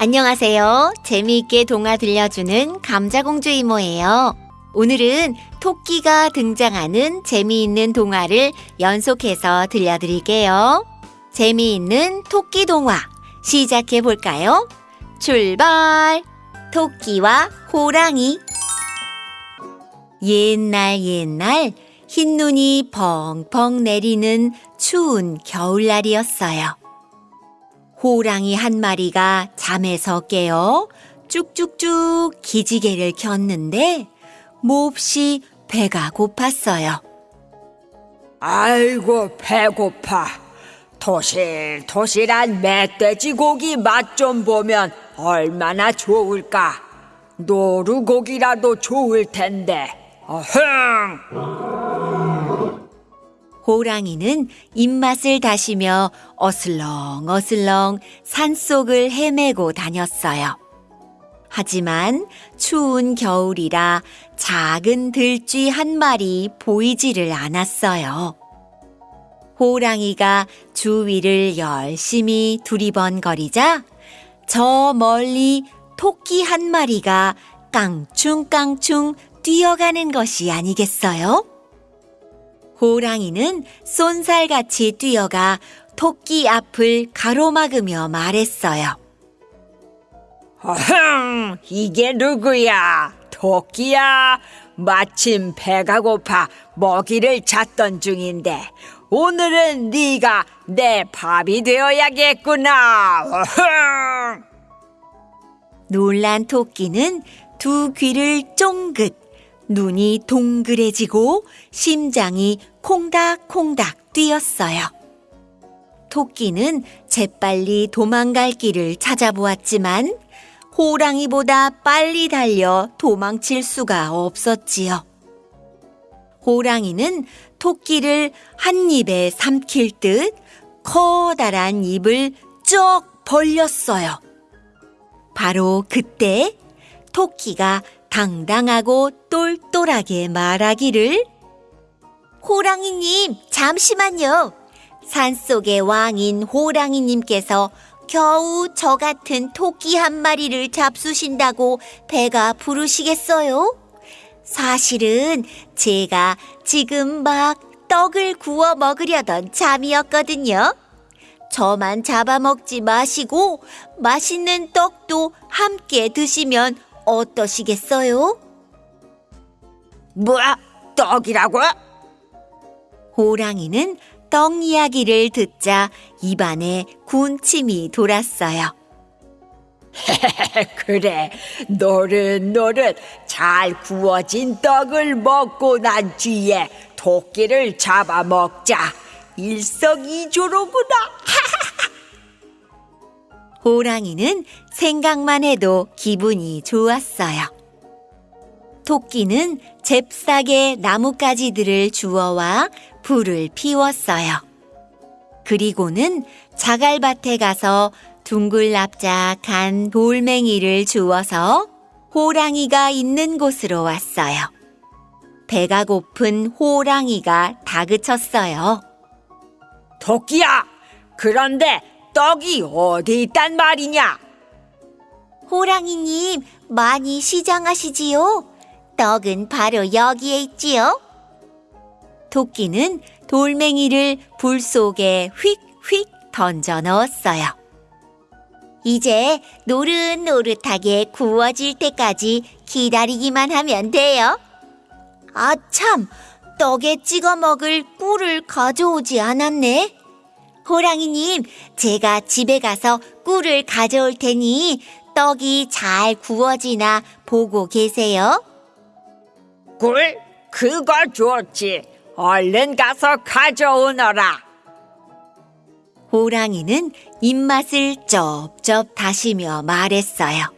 안녕하세요. 재미있게 동화 들려주는 감자공주 이모예요. 오늘은 토끼가 등장하는 재미있는 동화를 연속해서 들려드릴게요. 재미있는 토끼 동화 시작해 볼까요? 출발! 토끼와 호랑이 옛날 옛날 흰눈이 펑펑 내리는 추운 겨울날이었어요. 호랑이 한 마리가 잠에서 깨어 쭉쭉쭉 기지개를 켰는데 몹시 배가 고팠어요. 아이고 배고파. 토실토실한 멧돼지 고기 맛 좀 보면 얼마나 좋을까. 노루고기라도 좋을 텐데. 어흥! 호랑이는 입맛을 다시며 어슬렁어슬렁 산속을 헤매고 다녔어요. 하지만 추운 겨울이라 작은 들쥐 한 마리 보이지를 않았어요. 호랑이가 주위를 열심히 두리번거리자 저 멀리 토끼 한 마리가 깡충깡충 뛰어가는 것이 아니겠어요? 호랑이는 쏜살같이 뛰어가 토끼 앞을 가로막으며 말했어요. 어흥! 이게 누구야? 토끼야. 마침 배가 고파 먹이를 찾던 중인데 오늘은 네가 내 밥이 되어야겠구나. 어흥! 놀란 토끼는 두 귀를 쫑긋, 눈이 동그래지고 심장이 콩닥콩닥 뛰었어요. 토끼는 재빨리 도망갈 길을 찾아보았지만 호랑이보다 빨리 달려 도망칠 수가 없었지요. 호랑이는 토끼를 한 입에 삼킬 듯 커다란 입을 쩍 벌렸어요. 바로 그때 토끼가 당당하고 똘똘하게 말하기를 호랑이님, 잠시만요. 산속의 왕인 호랑이님께서 겨우 저 같은 토끼 한 마리를 잡수신다고 배가 부르시겠어요? 사실은 제가 지금 막 떡을 구워 먹으려던 참이었거든요. 저만 잡아먹지 마시고 맛있는 떡도 함께 드시면 어떠시겠어요? 뭐야? 떡이라고? 호랑이는 떡 이야기를 듣자 입안에 군침이 돌았어요. 그래, 노릇노릇 잘 구워진 떡을 먹고 난 뒤에 토끼를 잡아먹자. 일석이조로구나. 호랑이는 생각만 해도 기분이 좋았어요. 토끼는 잽싸게 나뭇가지들을 주워와 불을 피웠어요. 그리고는 자갈밭에 가서 둥글납작한 돌멩이를 주워서 호랑이가 있는 곳으로 왔어요. 배가 고픈 호랑이가 다그쳤어요. 토끼야, 그런데 떡이 어디 있단 말이냐? 호랑이님, 많이 시장하시지요? 떡은 바로 여기에 있지요? 토끼는 돌멩이를 불 속에 휙휙 던져 넣었어요. 이제 노릇노릇하게 구워질 때까지 기다리기만 하면 돼요. 아, 참! 떡에 찍어 먹을 꿀을 가져오지 않았네. 호랑이님, 제가 집에 가서 꿀을 가져올 테니 떡이 잘 구워지나 보고 계세요. 꿀? 그거 좋지. 얼른 가서 가져오너라. 호랑이는 입맛을 쩝쩝 다시며 말했어요.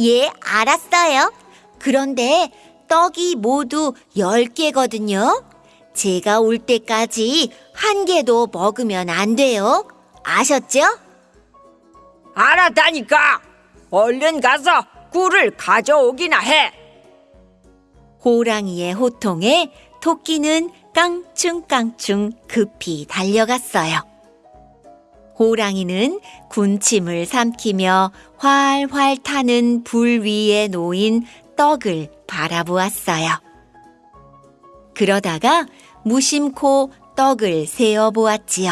예, 알았어요. 그런데 떡이 모두 10개거든요. 제가 올 때까지 한 개도 먹으면 안 돼요. 아셨죠? 알았다니까. 얼른 가서 꿀을 가져오기나 해. 호랑이의 호통에 토끼는 깡충깡충 급히 달려갔어요. 호랑이는 군침을 삼키며 활활 타는 불 위에 놓인 떡을 바라보았어요. 그러다가 무심코 떡을 세어 보았지요.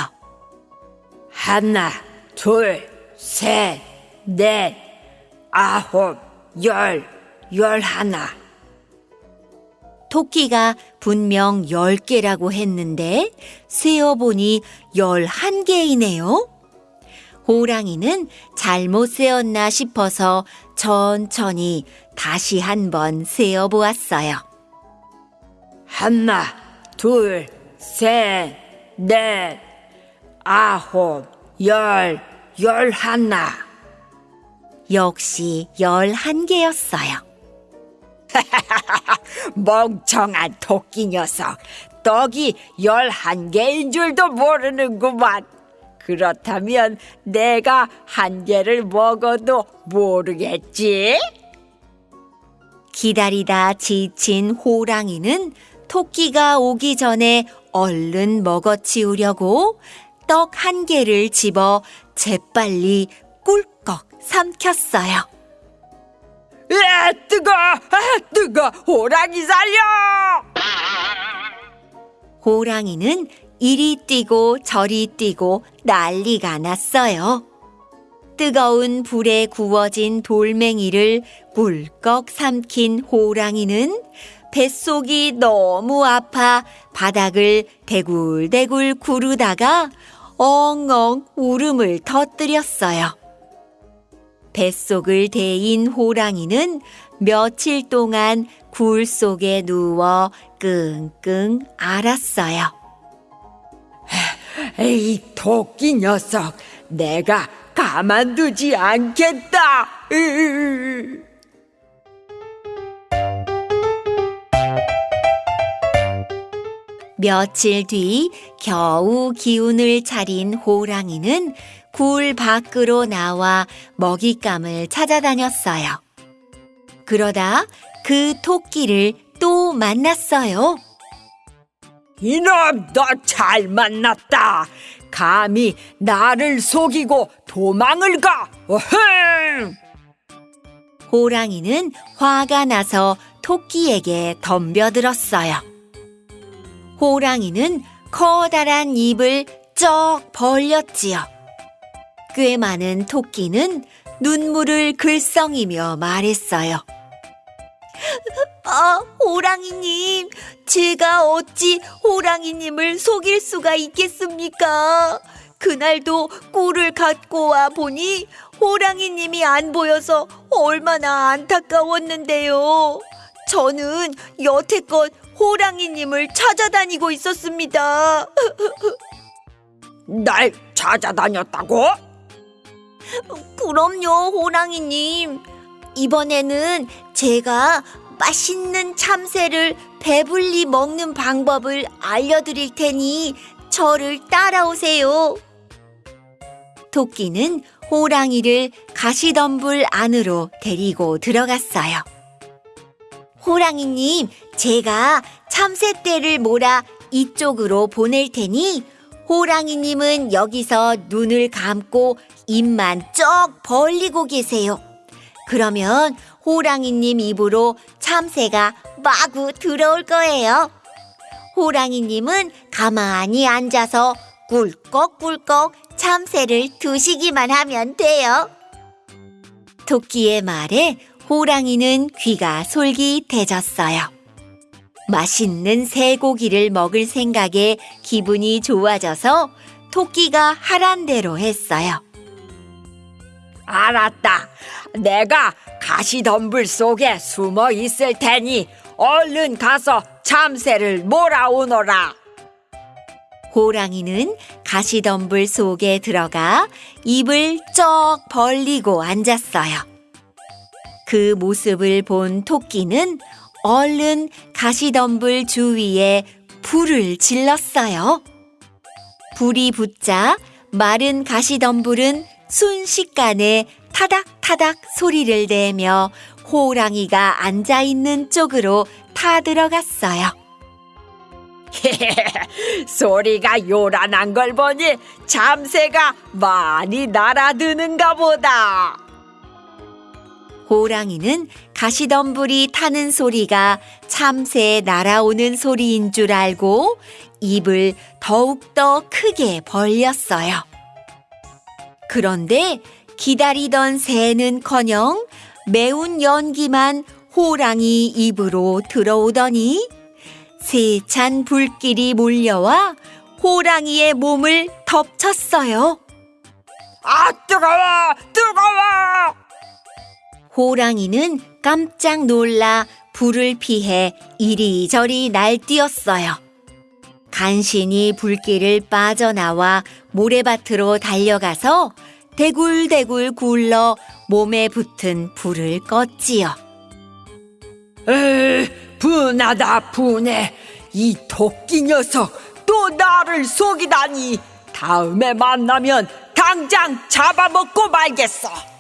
하나, 둘, 셋, 넷, 아홉, 열, 열하나. 토끼가 분명 10개라고 했는데 세어보니 11개이네요. 호랑이는 잘못 세었나 싶어서 천천히 다시 한번 세어보았어요. 하나, 둘, 셋, 넷, 아홉, 열, 열하나. 역시 11개였어요. 멍청한 토끼 녀석. 떡이 열한 개인 줄도 모르는구만. 그렇다면 내가 한 개를 먹어도 모르겠지? 기다리다 지친 호랑이는 토끼가 오기 전에 얼른 먹어치우려고 떡 한 개를 집어 재빨리 꿀꺽 삼켰어요. 에 뜨거! 아, 뜨거! 호랑이 살려! 호랑이는 이리 뛰고 저리 뛰고 난리가 났어요. 뜨거운 불에 구워진 돌멩이를 꿀꺽 삼킨 호랑이는 뱃속이 너무 아파 바닥을 대굴대굴 구르다가 엉엉 울음을 터뜨렸어요. 뱃속을 데인 호랑이는 며칠 동안 굴 속에 누워 끙끙 앓았어요. 에이 토끼 녀석 내가 가만두지 않겠다 으으으. 며칠 뒤 겨우 기운을 차린 호랑이는 굴 밖으로 나와 먹잇감을 찾아다녔어요. 그러다 그 토끼를 또 만났어요. 이놈 너 잘 만났다 감히 나를 속이고 도망을 가 어흥 호랑이는 화가 나서 토끼에게 덤벼들었어요. 호랑이는 커다란 입을 쩍 벌렸지요. 꽤 많은 토끼는 눈물을 글썽이며 말했어요. 아, 호랑이님, 제가 어찌 호랑이님을 속일 수가 있겠습니까? 그날도 꿀을 갖고 와 보니 호랑이님이 안 보여서 얼마나 안타까웠는데요. 저는 여태껏 호랑이님을 찾아다니고 있었습니다. 날 찾아다녔다고? 그럼요, 호랑이님. 이번에는 제가 맛있는 참새를 배불리 먹는 방법을 알려드릴 테니 저를 따라오세요. 토끼는 호랑이를 가시덤불 안으로 데리고 들어갔어요. 호랑이님, 제가 참새떼를 몰아 이쪽으로 보낼 테니 호랑이님은 여기서 눈을 감고 입만 쩍 벌리고 계세요. 그러면 호랑이님 입으로 참새가 마구 들어올 거예요. 호랑이님은 가만히 앉아서 꿀꺽꿀꺽 참새를 두시기만 하면 돼요. 토끼의 말에 호랑이는 귀가 솔깃해졌어요. 맛있는 새고기를 먹을 생각에 기분이 좋아져서 토끼가 하란 대로 했어요. 알았다 내가 가시덤불 속에 숨어 있을 테니 얼른 가서 참새를 몰아오너라 호랑이는 가시덤불 속에 들어가 입을 쩍 벌리고 앉았어요. 그 모습을 본 토끼는 얼른 가시덤불 주위에 불을 질렀어요. 불이 붙자 마른 가시덤불은 순식간에 타닥타닥 소리를 내며 호랑이가 앉아 있는 쪽으로 타 들어갔어요. 소리가 요란한 걸 보니 참새가 많이 날아드는가 보다. 호랑이는 가시덤불이 타는 소리가 참새 날아오는 소리인 줄 알고 입을 더욱더 크게 벌렸어요. 그런데 기다리던 새는 커녕 매운 연기만 호랑이 입으로 들어오더니 세찬 불길이 몰려와 호랑이의 몸을 덮쳤어요. 아, 뜨거워! 뜨거워! 호랑이는 깜짝 놀라 불을 피해 이리저리 날뛰었어요. 간신히 불길을 빠져나와 모래밭으로 달려가서 대굴대굴 굴러 몸에 붙은 불을 껐지요. 에이, 분하다 분해. 이 토끼 녀석 또 나를 속이다니. 다음에 만나면 당장 잡아먹고 말겠어.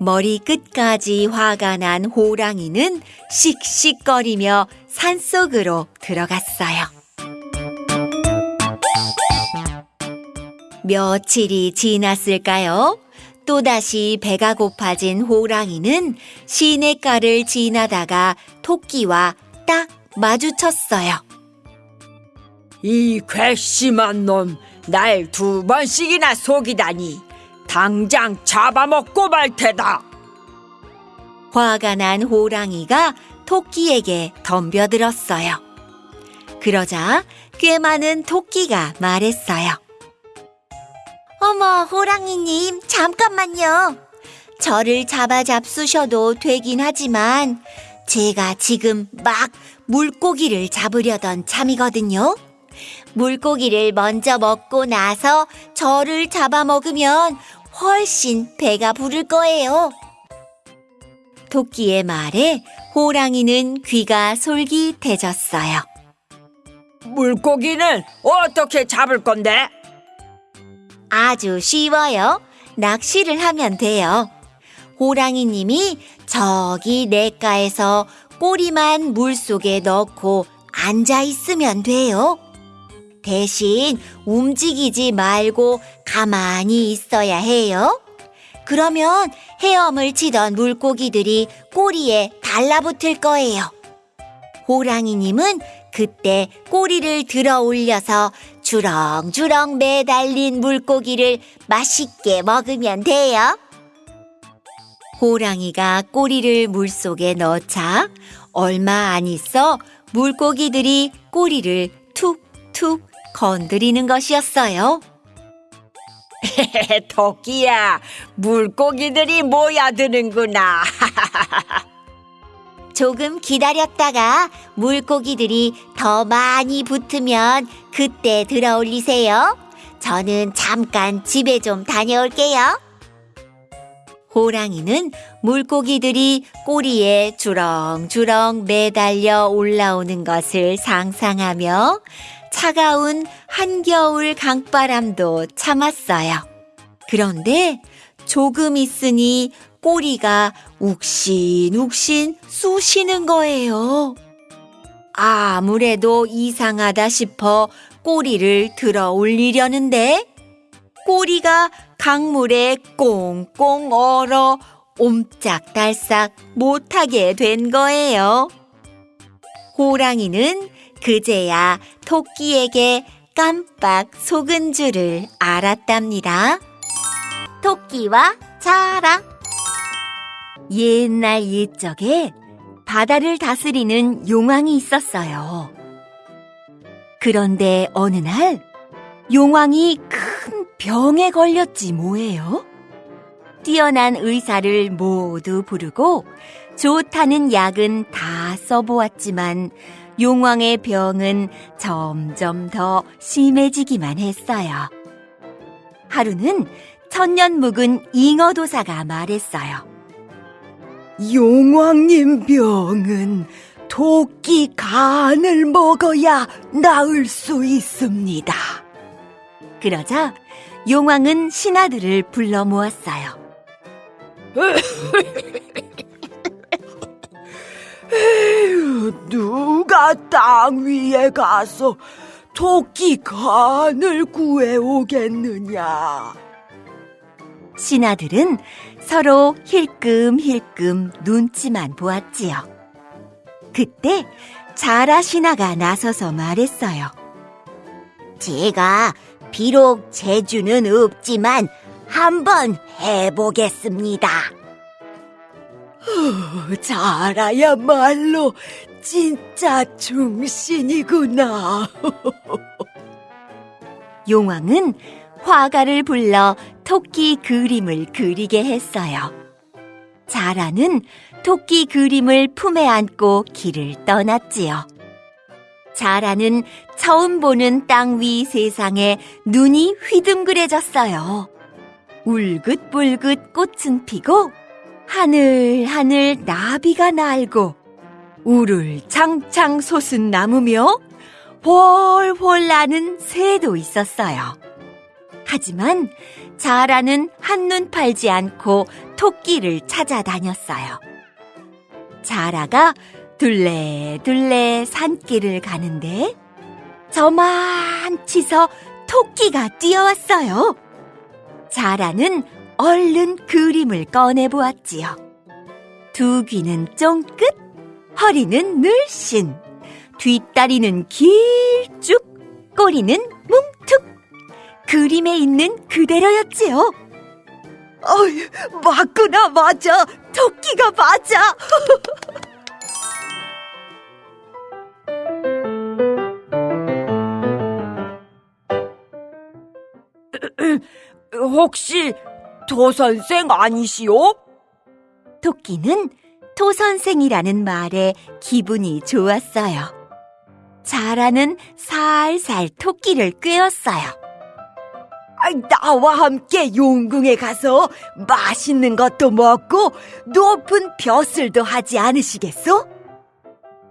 머리 끝까지 화가 난 호랑이는 씩씩거리며 산속으로 들어갔어요. 며칠이 지났을까요? 또다시 배가 고파진 호랑이는 시냇가를 지나다가 토끼와 딱 마주쳤어요. 이 괘씸한 놈, 날 두 번씩이나 속이다니. 당장 잡아먹고 말 테다. 화가 난 호랑이가 토끼에게 덤벼들었어요. 그러자 꽤 많은 토끼가 말했어요. 어머, 호랑이님, 잠깐만요. 저를 잡아 잡수셔도 되긴 하지만 제가 지금 막 물고기를 잡으려던 참이거든요. 물고기를 먼저 먹고 나서 저를 잡아먹으면 훨씬 배가 부를 거예요. 토끼의 말에 호랑이는 귀가 솔깃해졌어요. 물고기는 어떻게 잡을 건데? 아주 쉬워요. 낚시를 하면 돼요. 호랑이님이 저기 냇가에서 꼬리만 물 속에 넣고 앉아 있으면 돼요. 대신 움직이지 말고 가만히 있어야 해요. 그러면 헤엄을 치던 물고기들이 꼬리에 달라붙을 거예요. 호랑이님은 그때 꼬리를 들어 올려서 주렁주렁 매달린 물고기를 맛있게 먹으면 돼요. 호랑이가 꼬리를 물속에 넣자 얼마 안 있어 물고기들이 꼬리를 툭툭 건드리는 것이었어요. 토끼야, 물고기들이 모여드는구나. 조금 기다렸다가 물고기들이 더 많이 붙으면 그때 들어 올리세요. 저는 잠깐 집에 좀 다녀올게요. 호랑이는 물고기들이 꼬리에 주렁주렁 매달려 올라오는 것을 상상하며 차가운 한겨울 강바람도 참았어요. 그런데 조금 있으니 꼬리가 욱신욱신 쑤시는 거예요. 아무래도 이상하다 싶어 꼬리를 들어 올리려는데 꼬리가 강물에 꽁꽁 얼어 옴짝달싹 못하게 된 거예요. 호랑이는 그제야 토끼에게 깜빡 속은 줄을 알았답니다. 토끼와 자랑 옛날 옛적에 바다를 다스리는 용왕이 있었어요. 그런데 어느 날 용왕이 큰 병에 걸렸지 뭐예요? 뛰어난 의사를 모두 부르고 좋다는 약은 다 써보았지만 용왕의 병은 점점 더 심해지기만 했어요. 하루는 천년 묵은 잉어도사가 말했어요. 용왕님 병은 토끼 간을 먹어야 나을 수 있습니다. 그러자 용왕은 신하들을 불러 모았어요. 에휴, 누가 땅 위에 가서 토끼 간을 구해오겠느냐? 신하들은 서로 힐끔힐끔 눈치만 보았지요. 그때 자라 신하가 나서서 말했어요. 제가 비록 재주는 없지만 한번 해보겠습니다. 자라야말로 진짜 중신이구나. 용왕은 화가를 불러 토끼 그림을 그리게 했어요. 자라는 토끼 그림을 품에 안고 길을 떠났지요. 자라는 처음 보는 땅 위 세상에 눈이 휘둥그레졌어요. 울긋불긋 꽃은 피고 하늘 하늘 나비가 날고 우를 창창 솟은 나무며 훨훨 나는 새도 있었어요. 하지만 자라는 한눈 팔지 않고 토끼를 찾아다녔어요. 자라가 둘레둘레 산길을 가는데 저만치서 토끼가 뛰어왔어요. 자라는 얼른 그림을 꺼내 보았지요. 두 귀는 쫑긋, 허리는 늘씬, 뒷다리는 길쭉, 꼬리는 뭉툭. 그림에 있는 그대로였지요. 어이, 맞구나, 맞아. 토끼가 맞아. 혹시 도 선생 아니시오? 토끼는 토 선생이라는 말에 기분이 좋았어요. 자라는 살살 토끼를 꿰었어요. 나와 함께 용궁에 가서 맛있는 것도 먹고 높은 벼슬도 하지 않으시겠소?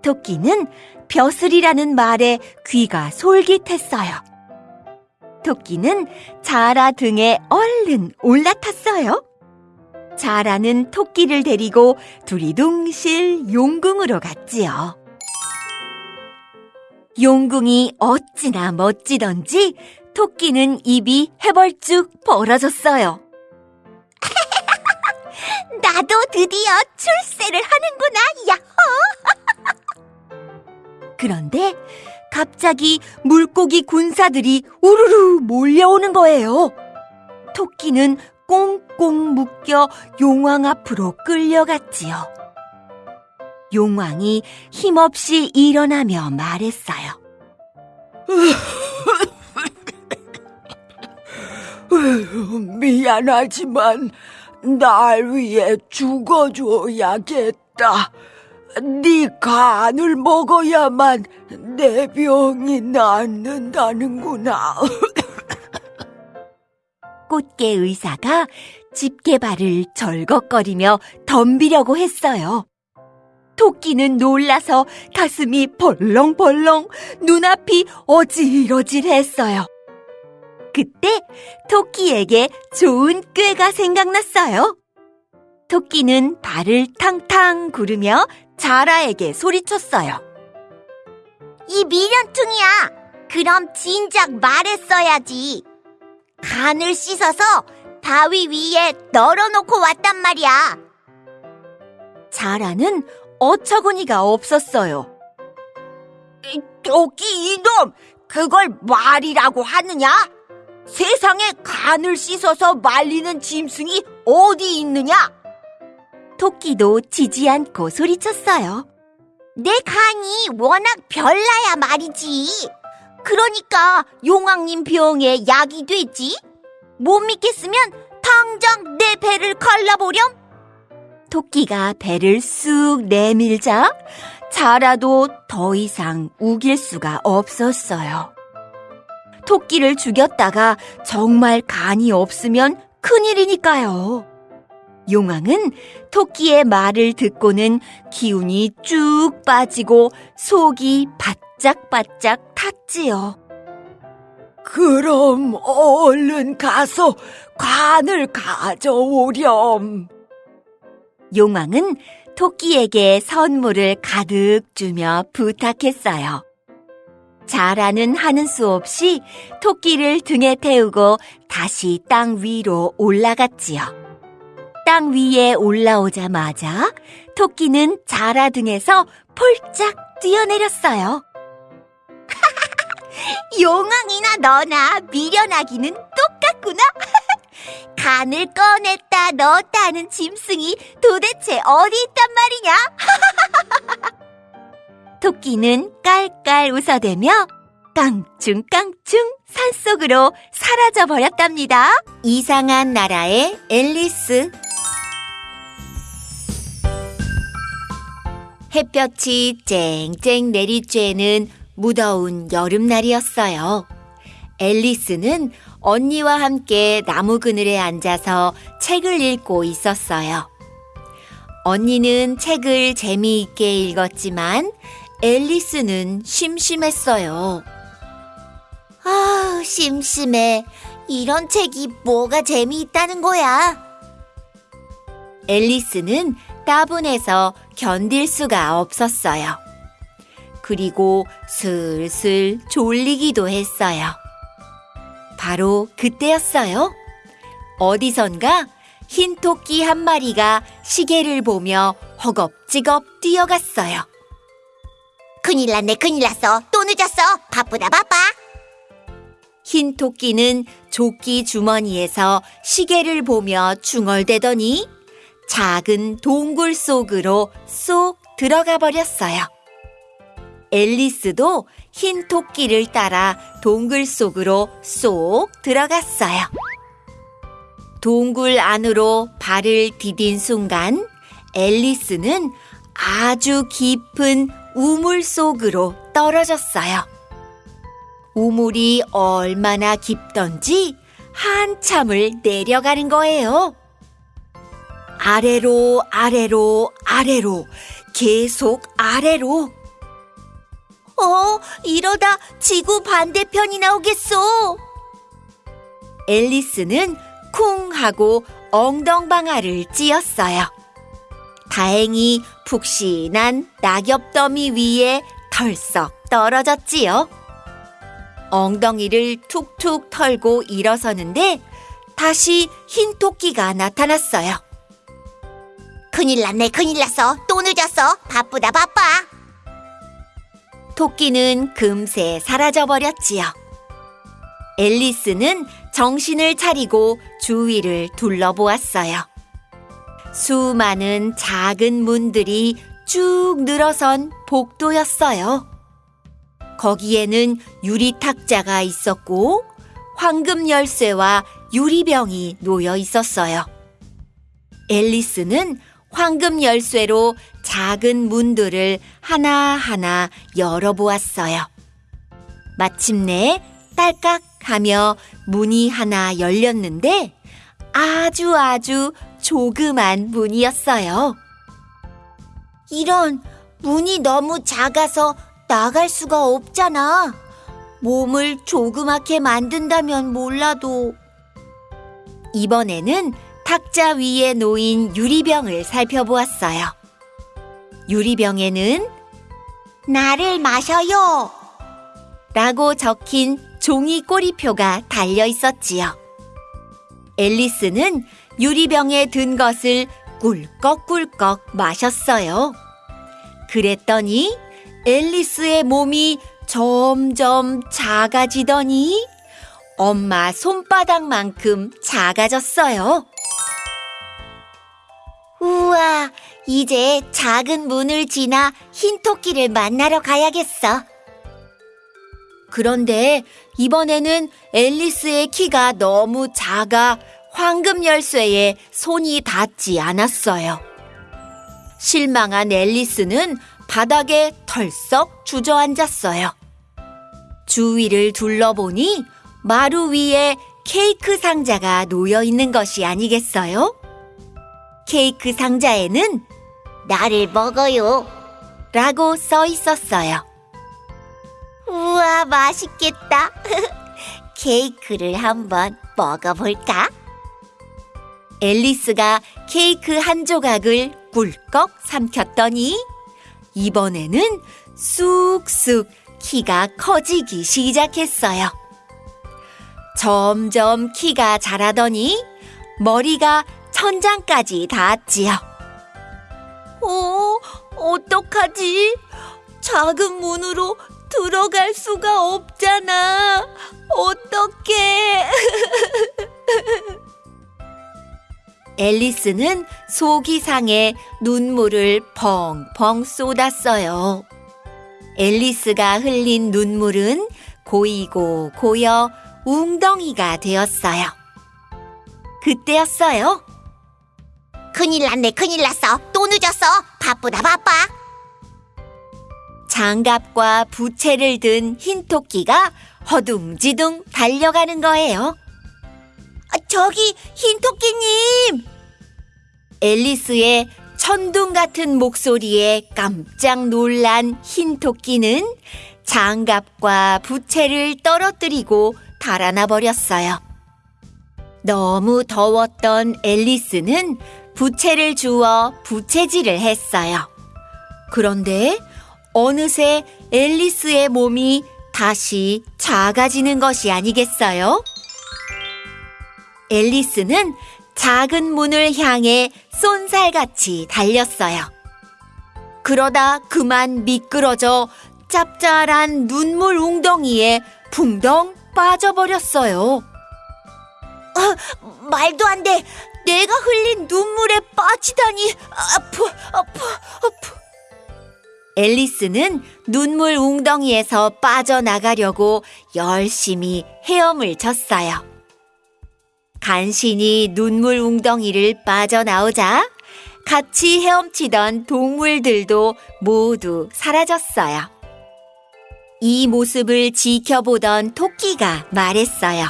토끼는 벼슬이라는 말에 귀가 솔깃했어요. 토끼는 자라 등에 얼른 올라탔어요. 자라는 토끼를 데리고 두리둥실 용궁으로 갔지요. 용궁이 어찌나 멋지던지 토끼는 입이 해벌쭉 벌어졌어요. 나도 드디어 출세를 하는구나, 야호! 그런데 갑자기 물고기 군사들이 우르르 몰려오는 거예요. 토끼는 꽁꽁 묶여 용왕 앞으로 끌려갔지요. 용왕이 힘없이 일어나며 말했어요. 미안하지만 날 위해 죽어줘야겠다. 네 간을 먹어야만 내 병이 낫는다는구나. 꽃게 의사가 집게발을 절걱거리며 덤비려고 했어요. 토끼는 놀라서 가슴이 벌렁벌렁 눈앞이 어질어질했어요. 그때 토끼에게 좋은 꾀가 생각났어요. 토끼는 발을 탕탕 구르며 자라에게 소리쳤어요. 이 미련퉁이야! 그럼 진작 말했어야지. 간을 씻어서 바위 위에 널어놓고 왔단 말이야. 자라는 어처구니가 없었어요. 토끼 이놈! 그걸 말이라고 하느냐? 세상에 간을 씻어서 말리는 짐승이 어디 있느냐? 토끼도 지지 않고 소리쳤어요. 내 간이 워낙 별나야 말이지. 그러니까 용왕님 병에 약이 되지. 못 믿겠으면 당장 내 배를 갈라보렴. 토끼가 배를 쑥 내밀자 자라도 더 이상 우길 수가 없었어요. 토끼를 죽였다가 정말 간이 없으면 큰일이니까요. 용왕은 토끼의 말을 듣고는 기운이 쭉 빠지고 속이 바짝바짝 탔지요. 그럼 얼른 가서 관을 가져오렴. 용왕은 토끼에게 선물을 가득 주며 부탁했어요. 자라는 하는 수 없이 토끼를 등에 태우고 다시 땅 위로 올라갔지요. 땅 위에 올라오자마자 토끼는 자라 등에서 폴짝 뛰어내렸어요. 용왕이나 너나 미련하기는 똑같구나. 간을 꺼냈다 넣었다 하는 짐승이 도대체 어디 있단 말이냐? 토끼는 깔깔 웃어대며 깡충깡충 산속으로 사라져 버렸답니다. 이상한 나라의 앨리스. 햇볕이 쨍쨍 내리쬐는 무더운 여름날이었어요. 앨리스는 언니와 함께 나무 그늘에 앉아서 책을 읽고 있었어요. 언니는 책을 재미있게 읽었지만 앨리스는 심심했어요. 아, 심심해. 이런 책이 뭐가 재미있다는 거야? 앨리스는 따분해서 견딜 수가 없었어요. 그리고 슬슬 졸리기도 했어요. 바로 그때였어요. 어디선가 흰 토끼 한 마리가 시계를 보며 허겁지겁 뛰어갔어요. 큰일 났네, 큰일 났어. 또 늦었어. 바쁘다, 바빠. 흰 토끼는 조끼 주머니에서 시계를 보며 중얼대더니 작은 동굴 속으로 쏙 들어가 버렸어요. 앨리스도 흰 토끼를 따라 동굴 속으로 쏙 들어갔어요. 동굴 안으로 발을 디딘 순간 앨리스는 아주 깊은 우물 속으로 떨어졌어요. 우물이 얼마나 깊던지 한참을 내려가는 거예요. 아래로, 아래로, 아래로, 계속 아래로. 어, 이러다 지구 반대편이 나오겠어. 앨리스는 쿵 하고 엉덩방아를 찧었어요. 다행히 푹신한 낙엽 더미 위에 털썩 떨어졌지요. 엉덩이를 툭툭 털고 일어서는데 다시 흰 토끼가 나타났어요. 큰일 났네, 큰일 났어. 또 늦었어. 바쁘다, 바빠. 토끼는 금세 사라져 버렸지요. 앨리스는 정신을 차리고 주위를 둘러보았어요. 수많은 작은 문들이 쭉 늘어선 복도였어요. 거기에는 유리 탁자가 있었고 황금 열쇠와 유리병이 놓여 있었어요. 앨리스는 황금 열쇠로 작은 문들을 하나하나 열어보았어요. 마침내 딸깍 하며 문이 하나 열렸는데 아주 아주 조그만 문이었어요. 이런 문이 너무 작아서 나갈 수가 없잖아. 몸을 조그맣게 만든다면 몰라도 이번에는 탁자 위에 놓인 유리병을 살펴보았어요. 유리병에는 나를 마셔요. 라고 적힌 종이 꼬리표가 달려 있었지요. 앨리스는 유리병에 든 것을 꿀꺽꿀꺽 마셨어요. 그랬더니 앨리스의 몸이 점점 작아지더니 엄마 손바닥만큼 작아졌어요. 우와, 이제 작은 문을 지나 흰 토끼를 만나러 가야겠어. 그런데 이번에는 앨리스의 키가 너무 작아 황금 열쇠에 손이 닿지 않았어요. 실망한 앨리스는 바닥에 털썩 주저앉았어요. 주위를 둘러보니 마루 위에 케이크 상자가 놓여 있는 것이 아니겠어요? 케이크 상자에는 나를 먹어요. 라고 써 있었어요. 우와, 맛있겠다. 케이크를 한번 먹어볼까? 앨리스가 케이크 한 조각을 꿀꺽 삼켰더니 이번에는 쑥쑥 키가 커지기 시작했어요. 점점 키가 자라더니 머리가 천장까지 닿았지요. 어, 어떡하지? 작은 문으로 들어갈 수가 없잖아. 어떡해. 앨리스는 속이 상해 눈물을 펑펑 쏟았어요. 앨리스가 흘린 눈물은 고이고 고여 웅덩이가 되었어요. 그때였어요. 큰일 났네, 큰일 났어. 또 늦었어. 바쁘다, 바빠. 장갑과 부채를 든 흰 토끼가 허둥지둥 달려가는 거예요. 아, 저기, 흰 토끼님! 앨리스의 천둥 같은 목소리에 깜짝 놀란 흰 토끼는 장갑과 부채를 떨어뜨리고 달아나 버렸어요. 너무 더웠던 앨리스는 부채를 주워 부채질을 했어요. 그런데 어느새 앨리스의 몸이 다시 작아지는 것이 아니겠어요? 앨리스는 작은 문을 향해 쏜살같이 달렸어요. 그러다 그만 미끄러져 짭짤한 눈물 웅덩이에 붕덩 빠져버렸어요. 말도 안 돼. 내가 흘린 눈물에 빠지다니. 아프, 아프, 아프. 앨리스는 눈물 웅덩이에서 빠져나가려고 열심히 헤엄을 쳤어요. 간신히 눈물 웅덩이를 빠져나오자 같이 헤엄치던 동물들도 모두 사라졌어요. 이 모습을 지켜보던 토끼가 말했어요.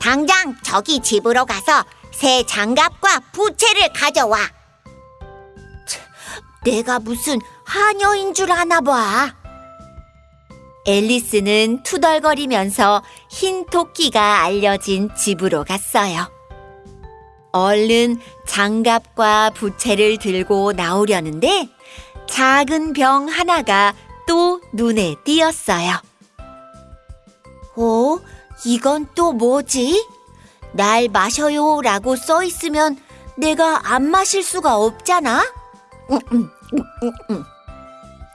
당장 저기 집으로 가서 새 장갑과 부채를 가져와. 내가 무슨 하녀인 줄 아나 봐. 앨리스는 투덜거리면서 흰 토끼가 알려진 집으로 갔어요. 얼른 장갑과 부채를 들고 나오려는데 작은 병 하나가 또 눈에 띄었어요. 어? 이건 또 뭐지? 날 마셔요 라고 써 있으면 내가 안 마실 수가 없잖아?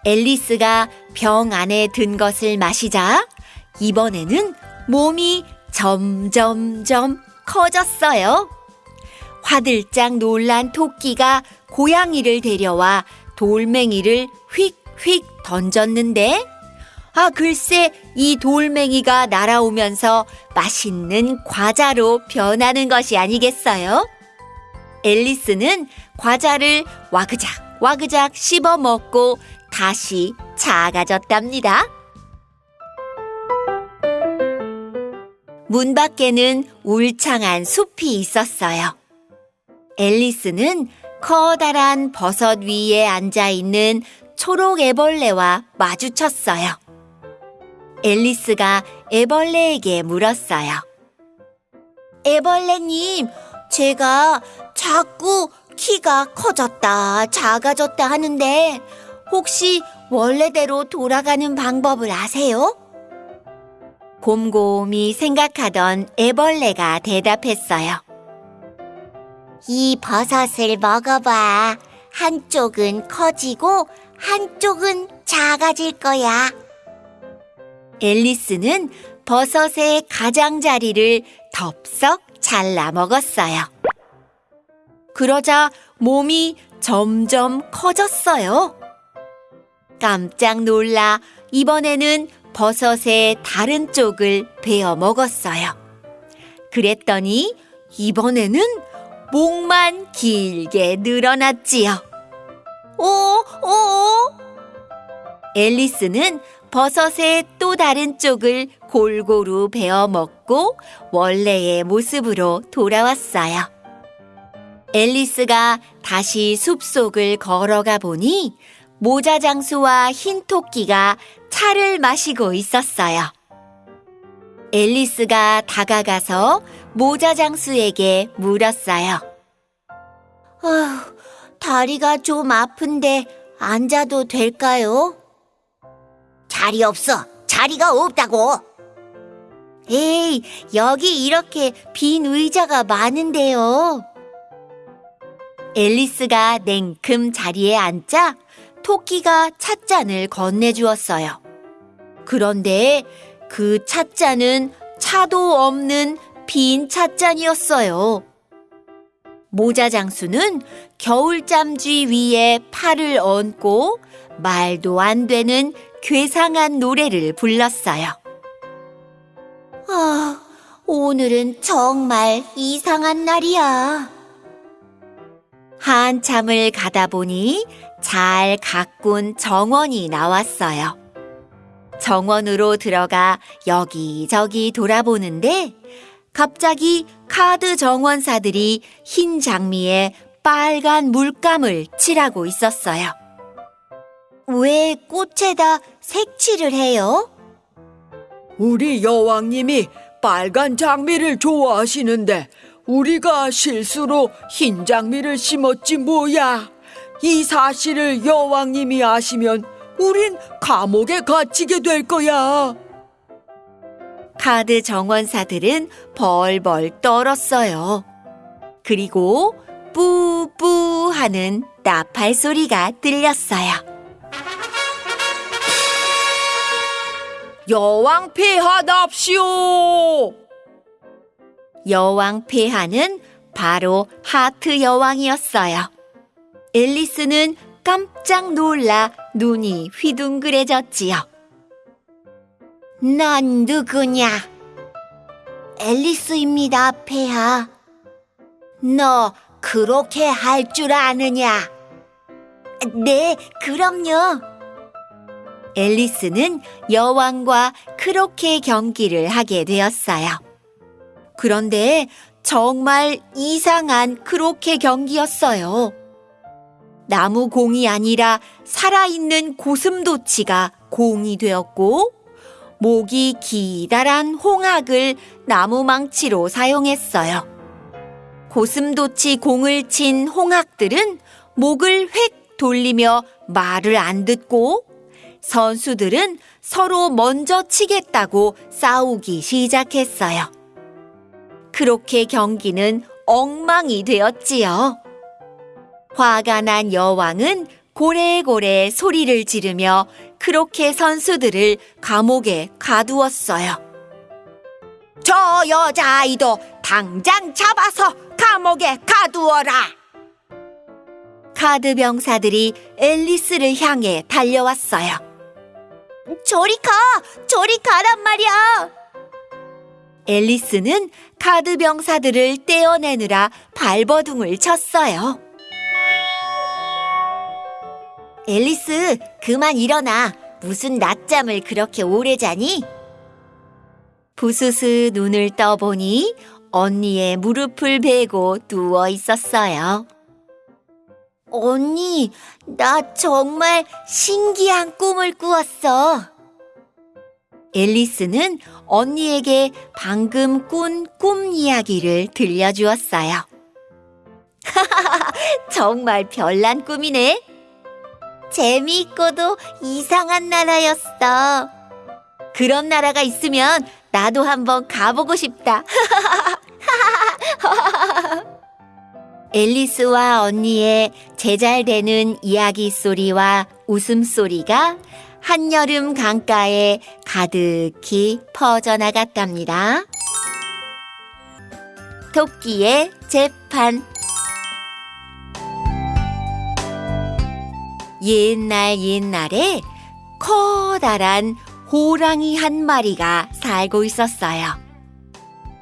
앨리스가 병 안에 든 것을 마시자 이번에는 몸이 점점점 커졌어요. 화들짝 놀란 토끼가 고양이를 데려와 돌멩이를 휙휙 던졌는데 아 글쎄 이 돌멩이가 날아오면서 맛있는 과자로 변하는 것이 아니겠어요? 앨리스는 과자를 와그작 와그작 씹어 먹고 다시 작아졌답니다. 문 밖에는 울창한 숲이 있었어요. 앨리스는 커다란 버섯 위에 앉아 있는 초록 애벌레와 마주쳤어요. 앨리스가 애벌레에게 물었어요. 애벌레님, 제가 자꾸 키가 커졌다, 작아졌다 하는데 혹시 원래대로 돌아가는 방법을 아세요? 곰곰이 생각하던 애벌레가 대답했어요. 이 버섯을 먹어봐. 한쪽은 커지고 한쪽은 작아질 거야. 앨리스는 버섯의 가장자리를 덥석 잘라 먹었어요. 그러자 몸이 점점 커졌어요. 깜짝 놀라 이번에는 버섯의 다른 쪽을 베어 먹었어요. 그랬더니 이번에는 목만 길게 늘어났지요. 오, 오, 앨리스는 버섯의 또 다른 쪽을 골고루 베어 먹고 원래의 모습으로 돌아왔어요. 앨리스가 다시 숲속을 걸어가 보니 모자 장수와 흰 토끼가 차를 마시고 있었어요. 앨리스가 다가가서 모자 장수에게 물었어요. 아휴, 다리가 좀 아픈데 앉아도 될까요? 자리 없어. 자리가 없다고. 에이, 여기 이렇게 빈 의자가 많은데요. 앨리스가 냉큼 자리에 앉자 토끼가 찻잔을 건네주었어요. 그런데 그 찻잔은 차도 없는 빈 찻잔이었어요. 모자 장수는 겨울잠쥐 위에 팔을 얹고 말도 안 되는 괴상한 노래를 불렀어요. 아, 오늘은 정말 이상한 날이야. 한참을 가다 보니 잘 가꾼 정원이 나왔어요. 정원으로 들어가 여기저기 돌아보는데 갑자기 카드 정원사들이 흰 장미에 빨간 물감을 칠하고 있었어요. 왜 꽃에다 색칠을 해요? 우리 여왕님이 빨간 장미를 좋아하시는데 우리가 실수로 흰 장미를 심었지 뭐야. 이 사실을 여왕님이 아시면 우린 감옥에 갇히게 될 거야. 카드 정원사들은 벌벌 떨었어요. 그리고 뿌뿌 하는 나팔 소리가 들렸어요. 여왕 폐하답시오. 여왕 폐하는 바로 하트 여왕이었어요. 앨리스는 깜짝 놀라 눈이 휘둥그레졌지요. 넌 누구냐? 앨리스입니다, 폐하. 너 그렇게 할 줄 아느냐? 네, 그럼요. 앨리스는 여왕과 크로케 경기를 하게 되었어요. 그런데 정말 이상한 크로케 경기였어요. 나무 공이 아니라 살아있는 고슴도치가 공이 되었고, 목이 기다란 홍학을 나무 망치로 사용했어요. 고슴도치 공을 친 홍학들은 목을 획 돌리며 말을 안 듣고 선수들은 서로 먼저 치겠다고 싸우기 시작했어요. 그렇게 경기는 엉망이 되었지요. 화가 난 여왕은 고래고래 소리를 지르며 그렇게 선수들을 감옥에 가두었어요. 저 여자아이도 당장 잡아서 감옥에 가두어라. 카드 병사들이 앨리스를 향해 달려왔어요. 저리 가! 저리 가란 말이야! 앨리스는 카드 병사들을 떼어내느라 발버둥을 쳤어요. 앨리스, 그만 일어나. 무슨 낮잠을 그렇게 오래 자니? 부스스 눈을 떠보니 언니의 무릎을 베고 누워 있었어요. 언니, 나 정말 신기한 꿈을 꾸었어. 앨리스는 언니에게 방금 꾼 꿈 이야기를 들려주었어요. 정말 별난 꿈이네. 재미있고도 이상한 나라였어. 그런 나라가 있으면 나도 한번 가보고 싶다. 앨리스와 언니의 제잘되는 이야기 소리와 웃음 소리가 한여름 강가에 가득히 퍼져나갔답니다. 토끼의 재판 옛날 옛날에 커다란 호랑이 한 마리가 살고 있었어요.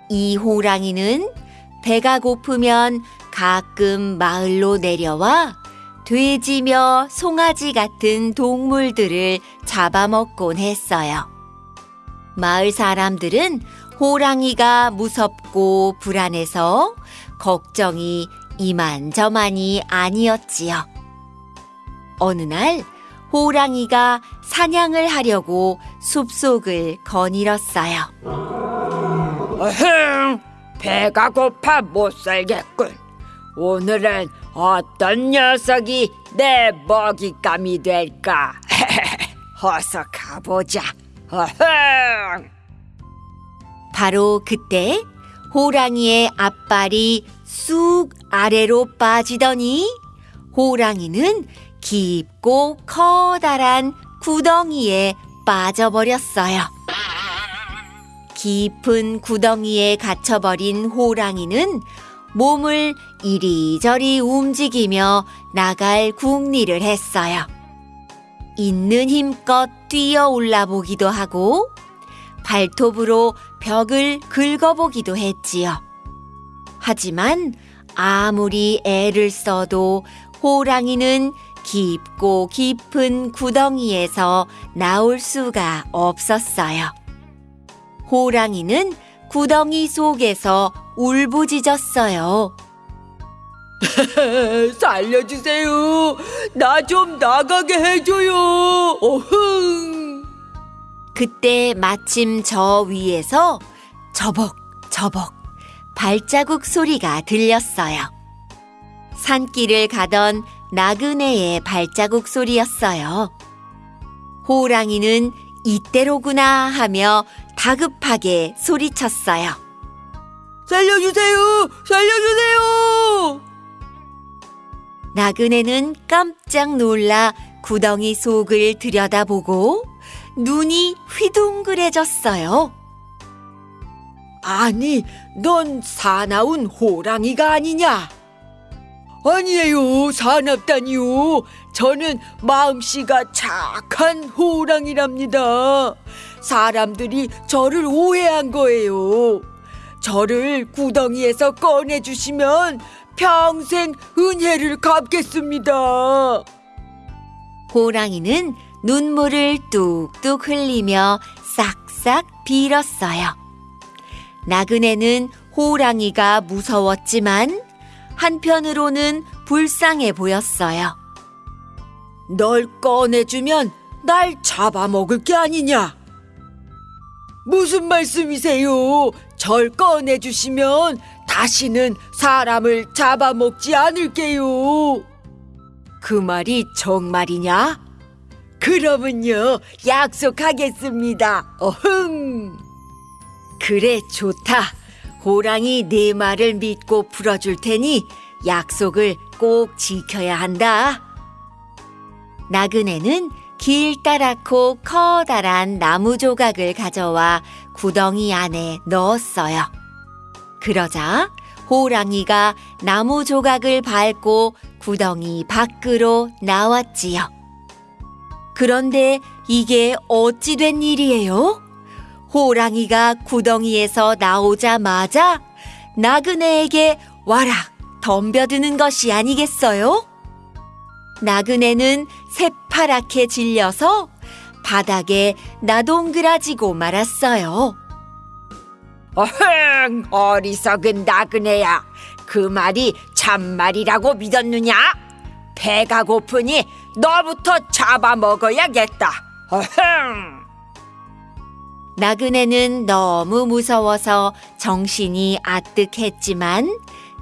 이 호랑이는 배가 고프면 가끔 마을로 내려와 돼지며 송아지 같은 동물들을 잡아먹곤 했어요. 마을 사람들은 호랑이가 무섭고 불안해서 걱정이 이만저만이 아니었지요. 어느 날 호랑이가 사냥을 하려고 숲속을 거닐었어요. 어흥, 배가 고파 못 살겠군. 오늘은 어떤 녀석이 내 먹잇감이 될까? 어서 가보자. 어흥! 바로 그때 호랑이의 앞발이 쑥 아래로 빠지더니 호랑이는 깊고 커다란 구덩이에 빠져버렸어요. 깊은 구덩이에 갇혀버린 호랑이는 몸을 이리저리 움직이며 나갈 궁리를 했어요. 있는 힘껏 뛰어 올라 보기도 하고 발톱으로 벽을 긁어보기도 했지요. 하지만 아무리 애를 써도 호랑이는 깊고 깊은 구덩이에서 나올 수가 없었어요. 호랑이는 구덩이 속에서 울부짖었어요. 살려주세요. 나 좀 나가게 해줘요. 어흥. 그때 마침 저 위에서 저벅 저벅 발자국 소리가 들렸어요. 산길을 가던 나그네의 발자국 소리였어요. 호랑이는 이때로구나 하며 다급하게 소리쳤어요. 살려주세요. 살려주세요. 나그네는 깜짝 놀라 구덩이 속을 들여다보고 눈이 휘둥그레졌어요. 아니, 넌 사나운 호랑이가 아니냐? 아니에요, 사납다니요. 저는 마음씨가 착한 호랑이랍니다. 사람들이 저를 오해한 거예요. 저를 구덩이에서 꺼내주시면 평생 은혜를 갚겠습니다. 호랑이는 눈물을 뚝뚝 흘리며 싹싹 빌었어요. 나그네는 호랑이가 무서웠지만 한편으로는 불쌍해 보였어요. 널 꺼내주면 날 잡아먹을 게 아니냐? 무슨 말씀이세요? 절 꺼내주시면 다시는 사람을 잡아먹지 않을게요. 그 말이 정말이냐? 그러면요, 약속하겠습니다. 어흥! 그래, 좋다. 호랑이 네 말을 믿고 풀어줄 테니 약속을 꼭 지켜야 한다. 나그네는 길다랗고 커다란 나무 조각을 가져와 구덩이 안에 넣었어요. 그러자 호랑이가 나무 조각을 밟고 구덩이 밖으로 나왔지요. 그런데 이게 어찌 된 일이에요? 호랑이가 구덩이에서 나오자마자 나그네에게 와락 덤벼드는 것이 아니겠어요? 나그네는 새파랗게 질려서 바닥에 나동그라지고 말았어요. 어흥! 어리석은 나그네야. 그 말이 참말이라고 믿었느냐? 배가 고프니 너부터 잡아먹어야겠다. 어흥! 나그네는 너무 무서워서 정신이 아뜩했지만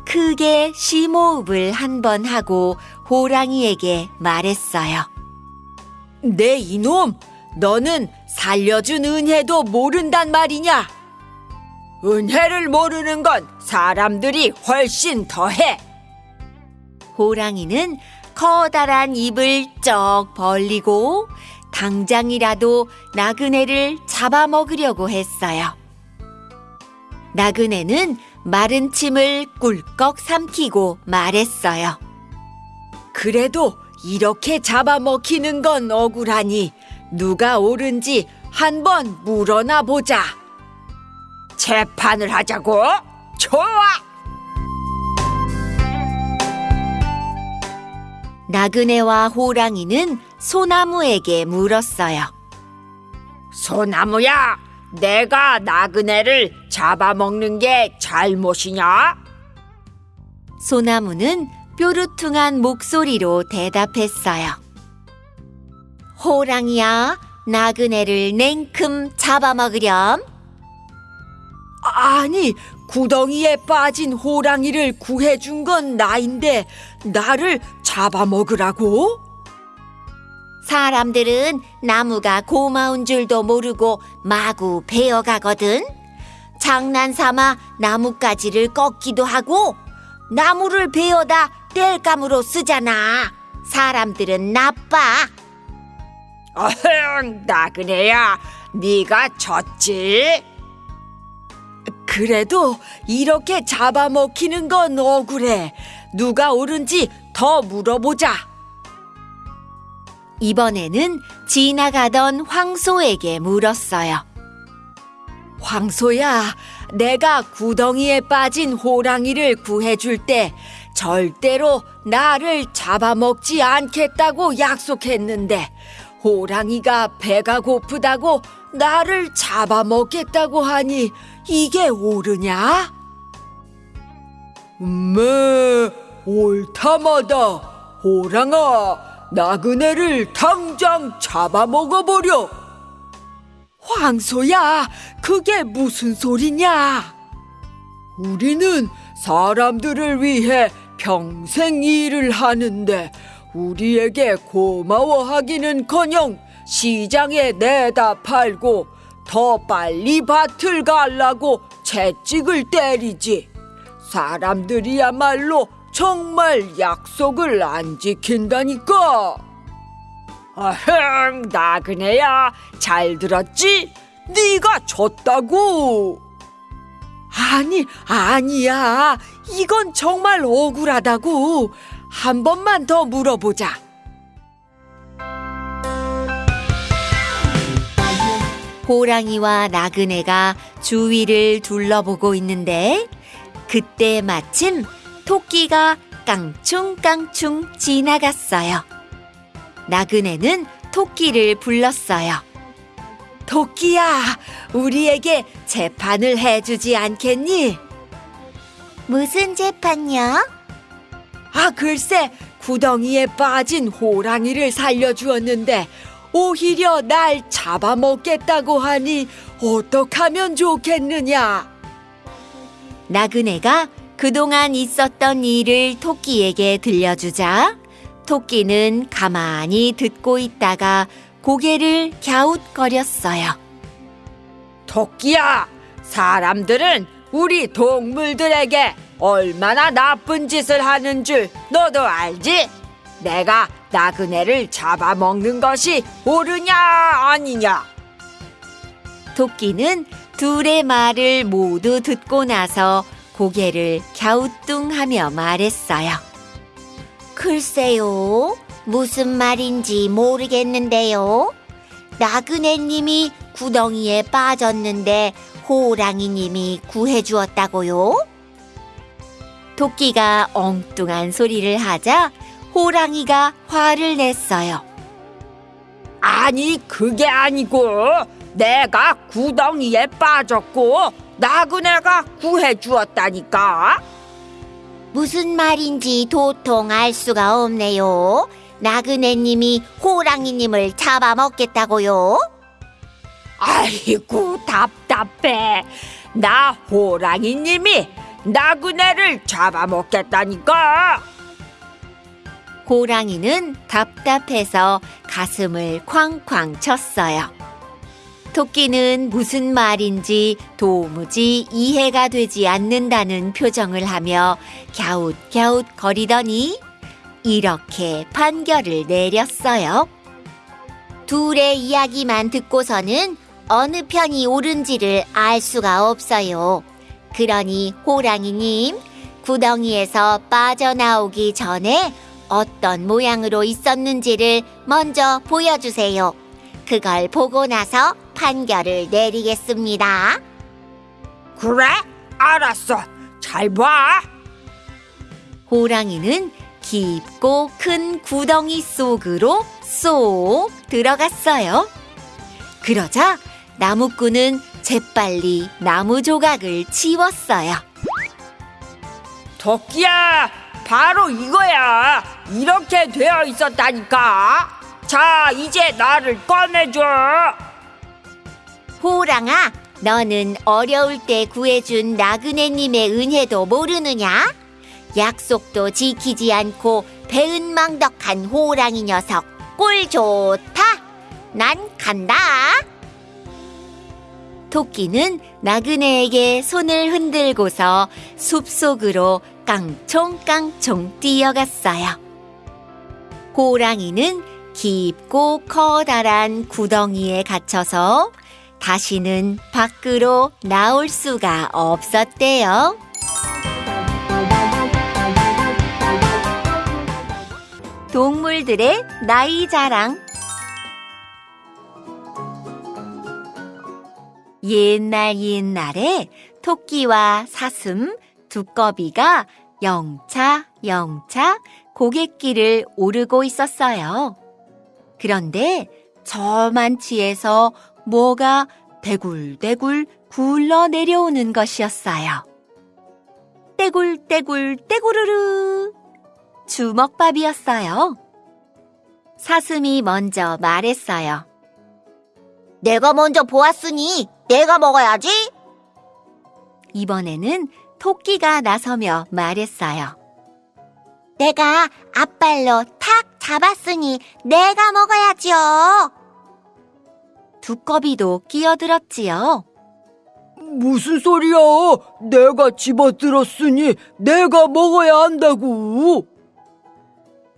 크게 심호흡을 한 번 하고 호랑이에게 말했어요. 내 이놈, 너는 살려준 은혜도 모른단 말이냐? 은혜를 모르는 건 사람들이 훨씬 더해. 호랑이는 커다란 입을 쩍 벌리고 당장이라도 나그네를 잡아먹으려고 했어요. 나그네는 마른 침을 꿀꺽 삼키고 말했어요. 그래도 이렇게 잡아먹히는 건 억울하니 누가 옳은지 한번 물어나 보자. 재판을 하자고? 좋아! 나그네와 호랑이는 소나무에게 물었어요. 소나무야, 내가 나그네를 잡아먹는 게 잘못이냐? 소나무는 뾰루퉁한 목소리로 대답했어요. 호랑이야, 나그네를 냉큼 잡아먹으렴. 아니, 구덩이에 빠진 호랑이를 구해준 건 나인데 나를 잡아먹으라고? 사람들은 나무가 고마운 줄도 모르고 마구 베어가거든. 장난삼아 나뭇가지를 꺾기도 하고 나무를 베어다 땔감으로 쓰잖아. 사람들은 나빠. 어흥, 나그네야, 네가 졌지? 그래도 이렇게 잡아먹히는 건 억울해. 누가 옳은지 더 물어보자. 이번에는 지나가던 황소에게 물었어요. 황소야, 내가 구덩이에 빠진 호랑이를 구해줄 때 절대로 나를 잡아먹지 않겠다고 약속했는데 호랑이가 배가 고프다고 나를 잡아먹겠다고 하니 이게 옳으냐? 음메, 옳다마다 호랑아, 나그네를 당장 잡아먹어버려. 황소야, 그게 무슨 소리냐? 우리는 사람들을 위해 평생 일을 하는데 우리에게 고마워하기는커녕 시장에 내다 팔고 더 빨리 밭을 갈라고 채찍을 때리지. 사람들이야말로 정말 약속을 안 지킨다니까. 어흥, 나그네야, 잘 들었지? 네가 졌다고. 아니, 아니야. 이건 정말 억울하다고. 한 번만 더 물어보자. 호랑이와 나그네가 주위를 둘러보고 있는데 그때 마침 토끼가 깡충깡충 지나갔어요. 나그네는 토끼를 불렀어요. 토끼야, 우리에게 재판을 해주지 않겠니? 무슨 재판요? 아, 글쎄, 구덩이에 빠진 호랑이를 살려주었는데, 오히려 날 잡아먹겠다고 하니, 어떡하면 좋겠느냐? 나그네가 그동안 있었던 일을 토끼에게 들려주자 토끼는 가만히 듣고 있다가 고개를 갸웃거렸어요. 토끼야, 사람들은 우리 동물들에게 얼마나 나쁜 짓을 하는 줄 너도 알지? 내가 나그네를 잡아먹는 것이 옳으냐 아니냐? 토끼는 둘의 말을 모두 듣고 나서 고개를 갸우뚱하며 말했어요. 글쎄요. 무슨 말인지 모르겠는데요. 나그네님이 구덩이에 빠졌는데 호랑이님이 구해주었다고요? 토끼가 엉뚱한 소리를 하자 호랑이가 화를 냈어요. 아니 그게 아니고 내가 구덩이에 빠졌고 나그네가 구해 주었다니까. 무슨 말인지 도통 알 수가 없네요. 나그네님이 호랑이님을 잡아먹겠다고요? 아이고 답답해. 나 호랑이님이 나그네를 잡아먹겠다니까. 호랑이는 답답해서 가슴을 쾅쾅 쳤어요. 토끼는 무슨 말인지 도무지 이해가 되지 않는다는 표정을 하며 갸웃갸웃 거리더니 이렇게 판결을 내렸어요. 둘의 이야기만 듣고서는 어느 편이 옳은지를 알 수가 없어요. 그러니 호랑이님, 구덩이에서 빠져나오기 전에 어떤 모양으로 있었는지를 먼저 보여주세요. 그걸 보고 나서 판결을 내리겠습니다. 그래? 알았어. 잘 봐. 호랑이는 깊고 큰 구덩이 속으로 쏙 들어갔어요. 그러자 나무꾼은 재빨리 나무 조각을 치웠어요. 토끼야, 바로 이거야. 이렇게 되어 있었다니까. 자, 이제 나를 꺼내줘. 호랑아, 너는 어려울 때 구해준 나그네님의 은혜도 모르느냐? 약속도 지키지 않고 배은망덕한 호랑이 녀석 꼴 좋다. 난 간다. 토끼는 나그네에게 손을 흔들고서 숲속으로 깡총깡총 뛰어갔어요. 호랑이는 깊고 커다란 구덩이에 갇혀서 다시는 밖으로 나올 수가 없었대요. 동물들의 나이 자랑 옛날 옛날에 토끼와 사슴, 두꺼비가 영차 영차 고갯길을 오르고 있었어요. 그런데 저만치에서 뭐가 대굴대굴 굴러 내려오는 것이었어요. 떼굴떼굴 떼구르르 주먹밥이었어요. 사슴이 먼저 말했어요. 내가 먼저 보았으니 내가 먹어야지. 이번에는 토끼가 나서며 말했어요. 내가 앞발로 탁 잡았으니 내가 먹어야지요. 두꺼비도 끼어들었지요. 무슨 소리야? 내가 집어들었으니 내가 먹어야 한다고.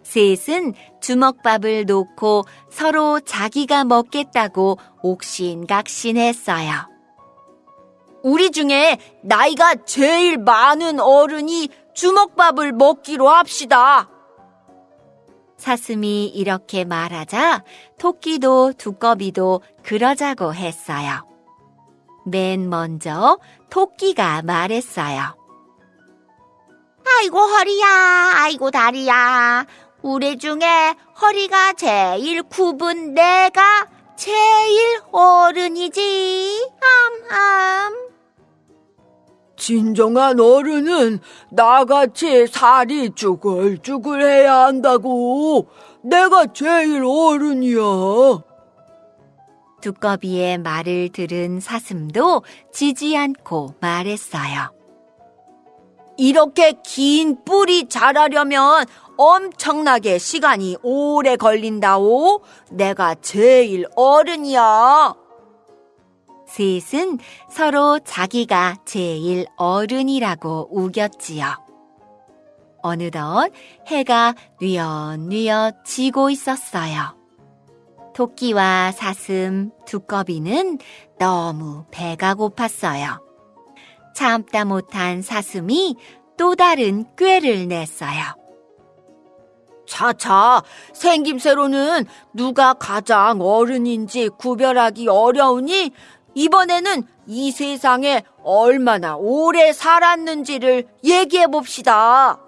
셋은 주먹밥을 놓고 서로 자기가 먹겠다고 옥신각신했어요. 우리 중에 나이가 제일 많은 어른이 주먹밥을 먹기로 합시다. 사슴이 이렇게 말하자 토끼도 두꺼비도 그러자고 했어요. 맨 먼저 토끼가 말했어요. 아이고 허리야, 아이고 다리야. 우리 중에 허리가 제일 굽은 내가 제일 어른이지. 암암. 진정한 어른은 나같이 살이 쭈글쭈글해야 한다고. 내가 제일 어른이야. 두꺼비의 말을 들은 사슴도 지지 않고 말했어요. 이렇게 긴 뿔이 자라려면 엄청나게 시간이 오래 걸린다오. 내가 제일 어른이야. 셋은 서로 자기가 제일 어른이라고 우겼지요. 어느덧 해가 뉘엿뉘엿 지고 있었어요. 토끼와 사슴, 두꺼비는 너무 배가 고팠어요. 참다 못한 사슴이 또 다른 꾀를 냈어요. 차차, 생김새로는 누가 가장 어른인지 구별하기 어려우니 이번에는 이 세상에 얼마나 오래 살았는지를 얘기해 봅시다.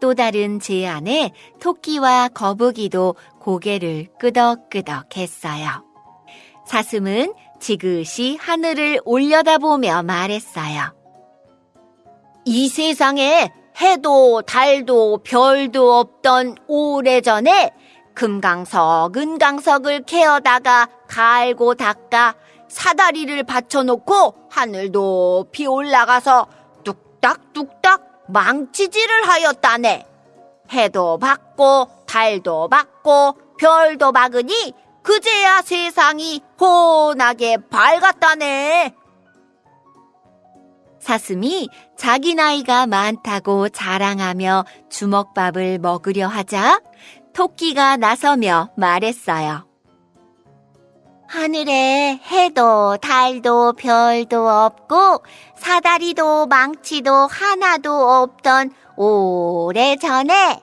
또 다른 제안에 토끼와 거북이도 고개를 끄덕끄덕 했어요. 사슴은 지그시 하늘을 올려다보며 말했어요. 이 세상에 해도 달도 별도 없던 오래전에 금강석, 은강석을 캐어다가 갈고 닦아 사다리를 받쳐놓고 하늘 높이 올라가서 뚝딱뚝딱 망치질을 하였다네. 해도 받고 달도 받고 별도 박으니 그제야 세상이 혼하게 밝았다네. 사슴이 자기 나이가 많다고 자랑하며 주먹밥을 먹으려 하자 토끼가 나서며 말했어요. 하늘에 해도 달도 별도 없고 사다리도 망치도 하나도 없던 오래 전에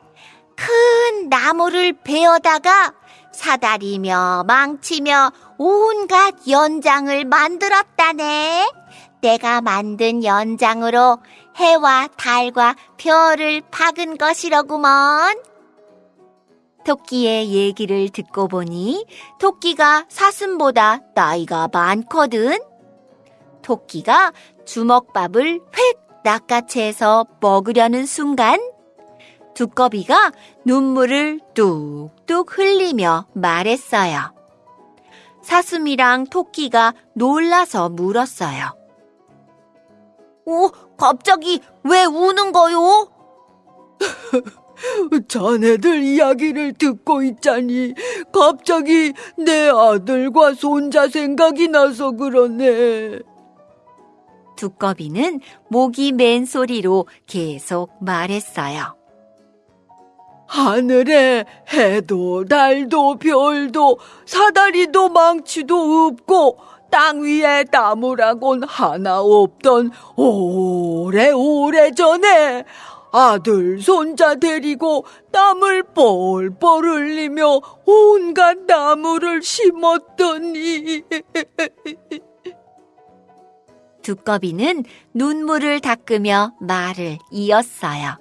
큰 나무를 베어다가 사다리며 망치며 온갖 연장을 만들었다네. 내가 만든 연장으로 해와 달과 별을 박은 것이로구먼. 토끼의 얘기를 듣고 보니 토끼가 사슴보다 나이가 많거든. 토끼가 주먹밥을 획 낚아채서 먹으려는 순간 두꺼비가 눈물을 뚝뚝 흘리며 말했어요. 사슴이랑 토끼가 놀라서 물었어요. 오, 갑자기 왜 우는 거요? 자네들 이야기를 듣고 있자니 갑자기 내 아들과 손자 생각이 나서 그러네. 두꺼비는 목이 맨 소리로 계속 말했어요. 하늘에 해도 달도 별도 사다리도 망치도 없고 땅 위에 나무라곤 하나 없던 오래오래 전에 아들 손자 데리고 땀을 뻘뻘 흘리며 온갖 나무를 심었더니 두꺼비는 눈물을 닦으며 말을 이었어요.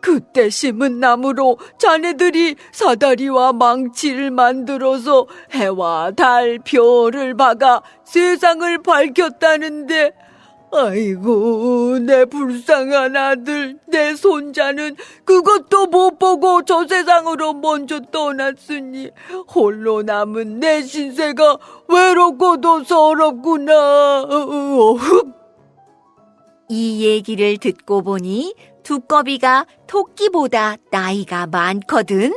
그때 심은 나무로 자네들이 사다리와 망치를 만들어서 해와 달, 별을 박아 세상을 밝혔다는데, 아이고, 내 불쌍한 아들, 내 손자는 그것도 못 보고 저 세상으로 먼저 떠났으니, 홀로 남은 내 신세가 외롭고도 서럽구나. 이 얘기를 듣고 보니 두꺼비가 토끼보다 나이가 많거든.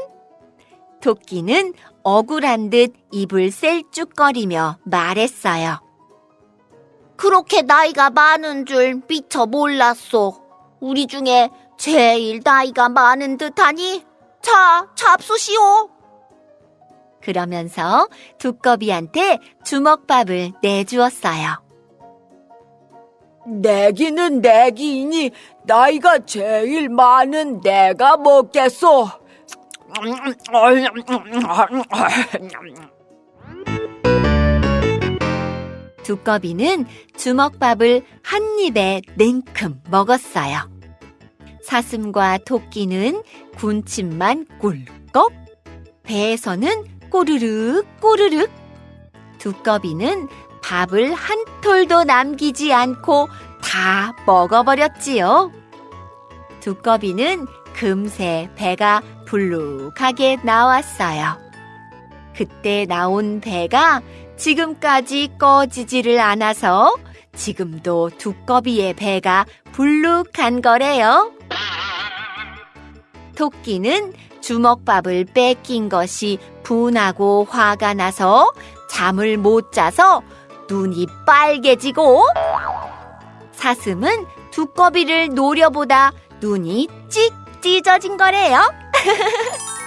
토끼는 억울한 듯 입을 셀쭉거리며 말했어요. 그렇게 나이가 많은 줄 미처 몰랐소. 우리 중에 제일 나이가 많은 듯하니 자, 잡수시오. 그러면서 두꺼비한테 주먹밥을 내주었어요. 내기는 내기이니 나이가 제일 많은 내가 먹겠소. 두꺼비는 주먹밥을 한 입에 냉큼 먹었어요. 사슴과 토끼는 군침만 꿀꺽, 배에서는 꼬르륵 꼬르륵. 두꺼비는 밥을 한 톨도 남기지 않고 다 먹어버렸지요. 두꺼비는 금세 배가 불룩하게 나왔어요. 그때 나온 배가 지금까지 꺼지지를 않아서 지금도 두꺼비의 배가 불룩한 거래요. 토끼는 주먹밥을 뺏긴 것이 분하고 화가 나서 잠을 못 자서 눈이 빨개지고 사슴은 두꺼비를 노려보다 눈이 찍 찢어진 거래요.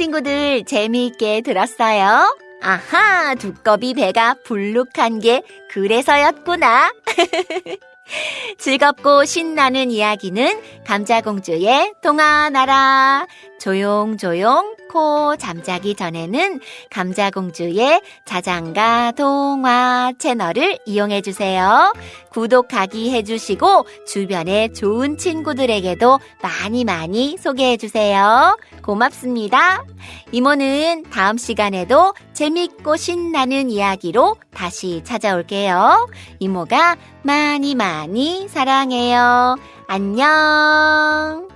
친구들 재미있게 들었어요? 아하, 두꺼비 배가 불룩한 게 그래서였구나. 즐겁고 신나는 이야기는 감자공주의 동화나라. 조용조용 코 잠자기 전에는 감자공주의 자장가 동화 채널을 이용해 주세요. 구독하기 해주시고 주변에 좋은 친구들에게도 많이 많이 소개해 주세요. 고맙습니다. 이모는 다음 시간에도 재밌고 신나는 이야기로 다시 찾아올게요. 이모가 많이 많이 사랑해요. 안녕.